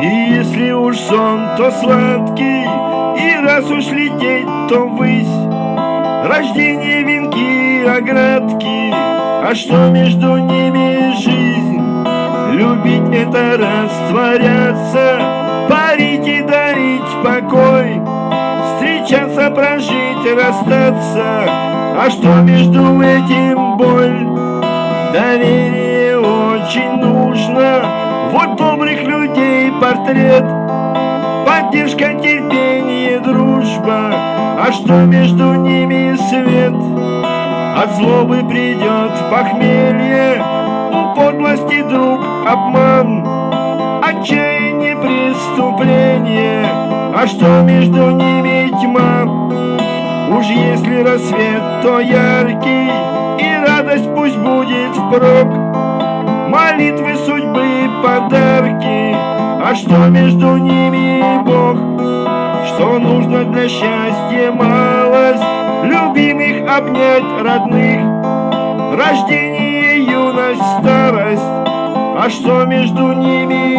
Если уж сон, то сладкий, и раз уж лететь, то ввысь. Рождение, венки, оградки, а что между ними жизнь? Любить это растворяться, парить и дарить покой, встречаться, прожить, расстаться, а что между этим боль? Доверие очень нужно, вот портрет, поддержка, терпение, дружба, а что между ними свет? От злобы придет похмелье, у подлости друг обман, отчаяние преступление, а что между ними тьма? Уж если рассвет, то яркий, и радость пусть будет впрок. Молитвы судьбы, подарки, что между ними Бог? Что нужно для счастья малость, любимых обнять родных, рождение, юность, старость, а что между ними